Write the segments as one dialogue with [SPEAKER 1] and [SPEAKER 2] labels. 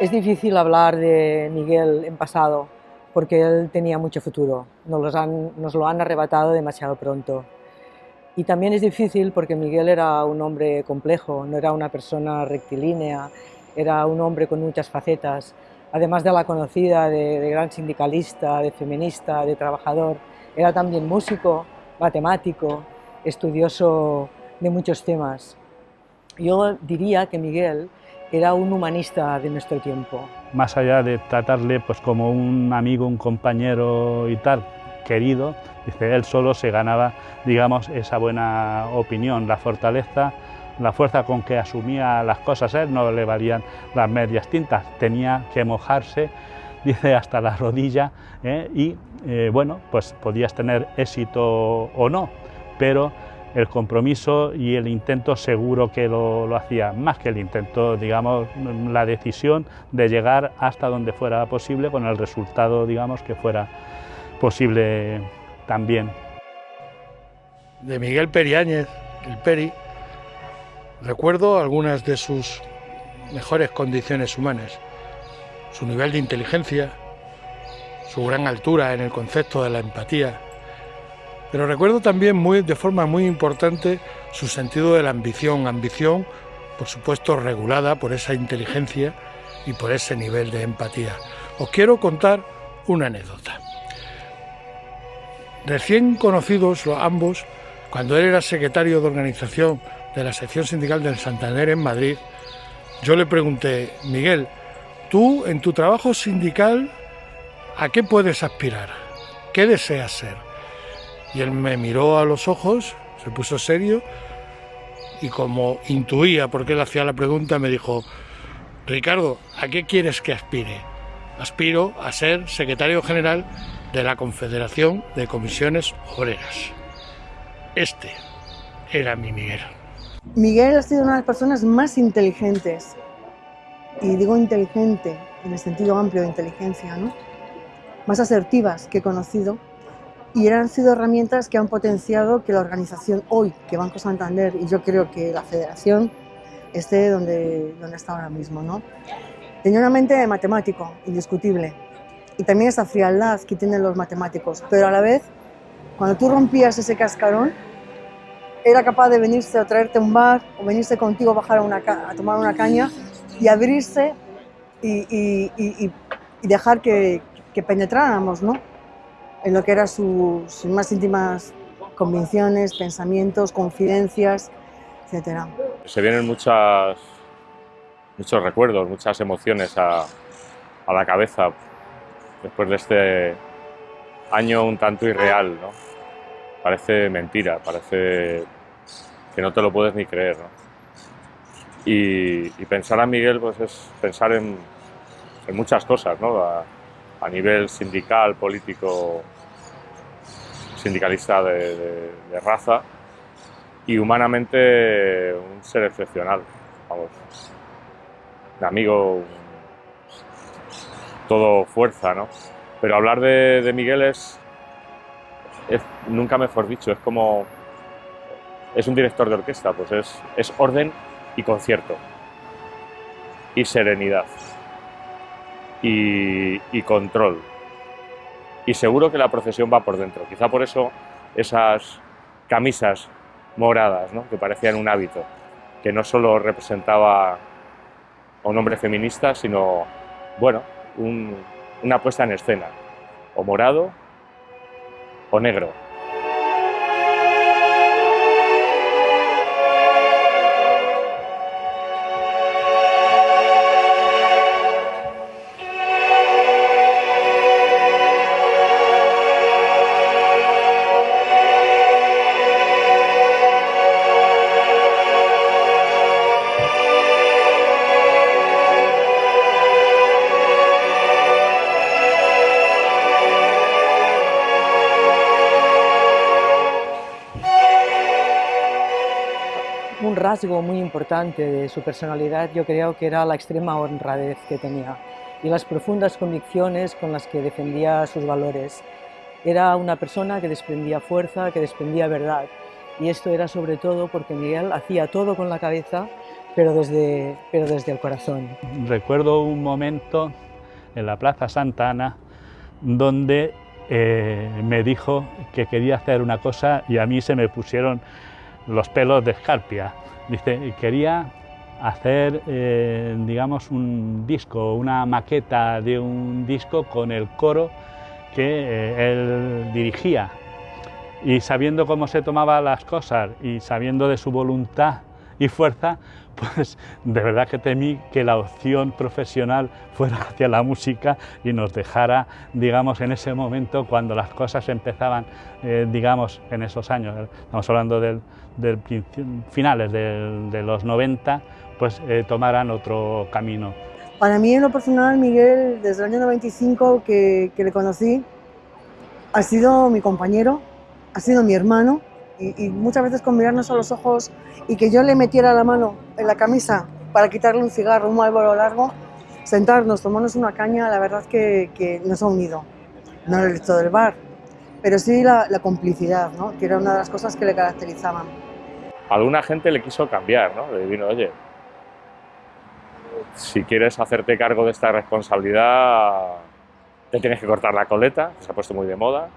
[SPEAKER 1] Es difícil hablar de Miguel en pasado porque él tenía mucho futuro, nos, lo han arrebatado demasiado pronto. Y también es difícil porque Miguel era un hombre complejo, no era una persona rectilínea, era un hombre con muchas facetas, además de la conocida de, gran sindicalista, de feminista, de trabajador, era también músico, matemático, estudioso de muchos temas. Yo diría que Miguel era un humanista de nuestro tiempo.
[SPEAKER 2] Más allá de tratarle pues, como un amigo, un compañero y tal, querido, dice, él solo se ganaba, digamos, esa buena opinión, la fortaleza, la fuerza con que asumía las cosas, él no le valían las medias tintas, tenía que mojarse, dice, hasta la rodilla, ¿eh? y eh, bueno, pues podías tener éxito o no, pero el compromiso y el intento seguro que lo, hacía, más que el intento, digamos, la decisión de llegar hasta donde fuera posible con el resultado, digamos, que fuera posible también.
[SPEAKER 3] De Miguel Periáñez, el Peri, recuerdo algunas de sus mejores condiciones humanas, su nivel de inteligencia, su gran altura en el concepto de la empatía, pero recuerdo también muy, de forma muy importante su sentido de la ambición, ambición por supuesto regulada por esa inteligencia y por ese nivel de empatía. Os quiero contar una anécdota. Recién conocidos ambos, cuando él era secretario de organización de la sección sindical del Santander en Madrid, yo le pregunté, Miguel, tú en tu trabajo sindical, ¿a qué puedes aspirar? ¿Qué deseas ser? Y él me miró a los ojos, se puso serio y como intuía porque él hacía la pregunta, me dijo, Ricardo, ¿a qué quieres que aspire? Aspiro a ser secretario general de la Confederación de Comisiones Obreras. Este era mi Miguel.
[SPEAKER 4] Miguel ha sido una de las personas más inteligentes, y digo inteligente en el sentido amplio de inteligencia, ¿no? más asertivas que he conocido y han sido herramientas que han potenciado que la organización hoy, que Banco Santander y yo creo que la federación esté donde, donde está ahora mismo. ¿no? Tenía una mente de matemático, indiscutible, y también esa frialdad que tienen los matemáticos, pero a la vez, cuando tú rompías ese cascarón, era capaz de venirse a traerte un bar o venirse contigo a, bajar a, tomar una caña y abrirse y dejar que, que penetráramos, ¿no? En lo que eran sus, más íntimas convicciones, pensamientos, confidencias, etc.
[SPEAKER 5] Se vienen muchas, muchos recuerdos, muchas emociones a, a la cabeza después de este año un tanto irreal, ¿no? Parece mentira, parece que no te lo puedes ni creer, ¿no? Y, pensar a Miguel pues es pensar en, en muchas cosas, ¿no? A nivel sindical, político, sindicalista de, raza y humanamente un ser excepcional, vamos, de amigo, todo fuerza, ¿no? Pero hablar de, Miguel es, es, nunca mejor dicho, es como, es un director de orquesta, pues es, es orden y concierto y serenidad y, control. Y seguro que la procesión va por dentro. Quizá por eso esas camisas moradas, ¿no? que parecían un hábito, que no solo representaba a un hombre feminista, sino, bueno, una puesta en escena, o morado o negro.
[SPEAKER 1] Rasgo muy importante de su personalidad yo creo que era la extrema honradez que tenía y las profundas convicciones con las que defendía sus valores. Era una persona que desprendía fuerza, que desprendía verdad y esto era sobre todo porque Miguel hacía todo con la cabeza, pero desde, pero desde el corazón.
[SPEAKER 2] Recuerdo un momento en la Plaza Santa Ana donde eh, me dijo que quería hacer una cosa y a mí se me pusieron los pelos de escarpia. Dice, quería hacer, eh, digamos, un disco, una maqueta de un disco con el coro que eh, él dirigía. Y sabiendo cómo se tomaba las cosas y sabiendo de su voluntad y fuerza, pues de verdad que temí que la opción profesional fuera hacia la música y nos dejara, digamos, en ese momento cuando las cosas empezaban, eh, digamos, en esos años, estamos hablando del, finales de los 90, pues eh, tomaran otro camino.
[SPEAKER 4] Para mí en lo personal, Miguel, desde el año 95 que, que le conocí, ha sido mi compañero, ha sido mi hermano, y, muchas veces con mirarnos a los ojos y que yo le metiera la mano en la camisa para quitarle un cigarro, un malboro largo, sentarnos, tomarnos una caña, la verdad que, que nos ha unido. No el resto del bar, pero sí la, la, complicidad, ¿no? que era una de las cosas que le caracterizaban.
[SPEAKER 5] Alguna gente le quiso cambiar, ¿no? Le vino, oye, si quieres hacerte cargo de esta responsabilidad, te tienes que cortar la coleta, que se ha puesto muy de moda,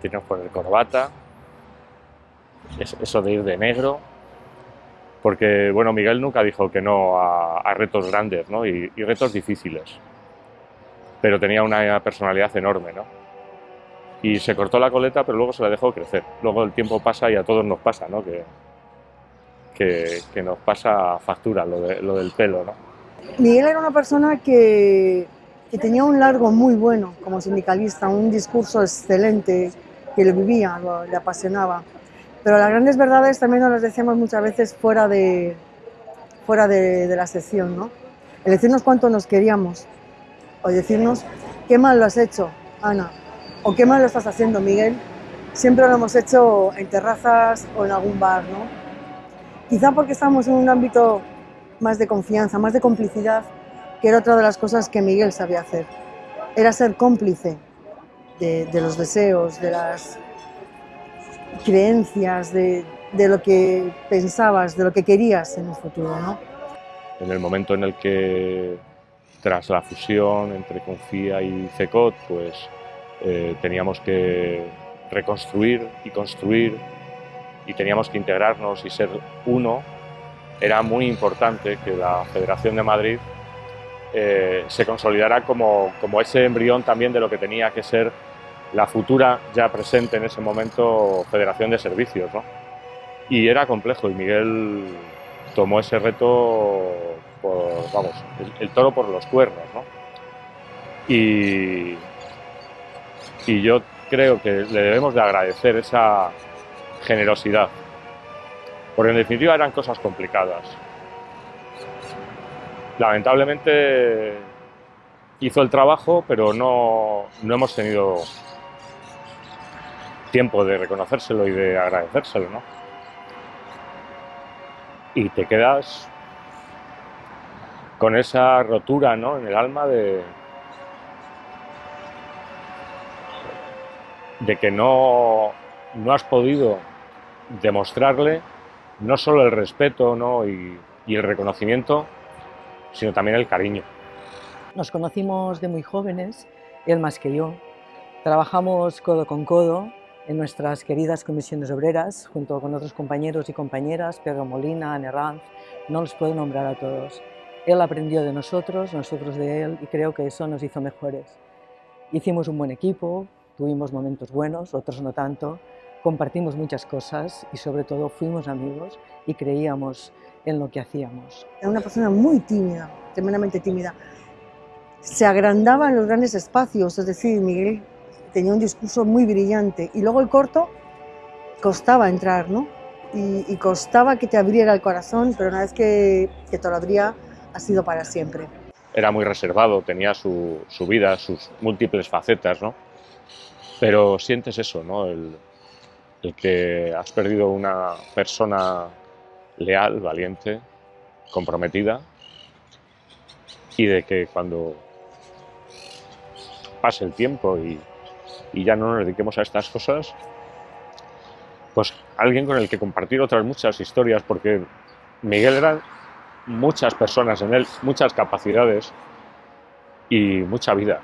[SPEAKER 5] tienes que poner corbata, eso de ir de negro, porque bueno, Miguel nunca dijo que no a, retos grandes ¿no? y, retos difíciles, pero tenía una personalidad enorme. ¿no? Y se cortó la coleta, pero luego se la dejó crecer. Luego el tiempo pasa y a todos nos pasa, ¿no? que, que, nos pasa factura lo, del pelo. ¿no?
[SPEAKER 4] Miguel era una persona que, que tenía un largo muy bueno como sindicalista, un discurso excelente, que lo vivía, le apasionaba. Pero las grandes verdades también nos las decíamos muchas veces fuera de, fuera de, la sección, ¿no? El decirnos cuánto nos queríamos, o decirnos qué mal lo has hecho, Ana, o qué mal lo estás haciendo, Miguel, siempre lo hemos hecho en terrazas o en algún bar, ¿no? Quizá porque estamos en un ámbito más de confianza, más de complicidad, que era otra de las cosas que Miguel sabía hacer. Era ser cómplice de, de los deseos, de las creencias, de, de, lo que pensabas, de lo que querías en el futuro. ¿no?
[SPEAKER 5] En el momento en el que, tras la fusión entre Confía y CECOT, pues eh, teníamos que reconstruir y construir y teníamos que integrarnos y ser uno, era muy importante que la Federación de Madrid eh, se consolidara como, como ese embrión también de lo que tenía que ser la futura, ya presente en ese momento, Federación de Servicios. ¿no? Y era complejo y Miguel tomó ese reto, por, vamos, el, toro por los cuernos. ¿no? Y, y yo creo que le debemos de agradecer esa generosidad, porque en definitiva eran cosas complicadas. Lamentablemente hizo el trabajo, pero no, no hemos tenido tiempo de reconocérselo y de agradecérselo, ¿no? Y te quedas con esa rotura, ¿no? En el alma de, de que no, no has podido demostrarle no solo el respeto ¿no? y, y el reconocimiento, sino también el cariño.
[SPEAKER 1] Nos conocimos de muy jóvenes, él más que yo. Trabajamos codo con codo en nuestras queridas comisiones obreras, junto con otros compañeros y compañeras, Pedro Molina, Anne no los puedo nombrar a todos. Él aprendió de nosotros, nosotros de él, y creo que eso nos hizo mejores. Hicimos un buen equipo, tuvimos momentos buenos, otros no tanto, compartimos muchas cosas y sobre todo fuimos amigos y creíamos en lo que hacíamos.
[SPEAKER 4] Era una persona muy tímida, tremendamente tímida. Se agrandaba en los grandes espacios, es decir, Miguel tenía un discurso muy brillante. Y luego el corto costaba entrar, ¿no? Y, costaba que te abriera el corazón, pero una vez que, que, te lo abría, ha sido para siempre.
[SPEAKER 5] Era muy reservado, tenía su, su vida, sus múltiples facetas, ¿no? Pero sientes eso, ¿no? El, el que has perdido una persona leal, valiente, comprometida, y de que cuando pase el tiempo y, y ya no nos dediquemos a estas cosas, pues alguien con el que compartir otras muchas historias, porque Miguel era muchas personas en él, muchas capacidades y mucha vida.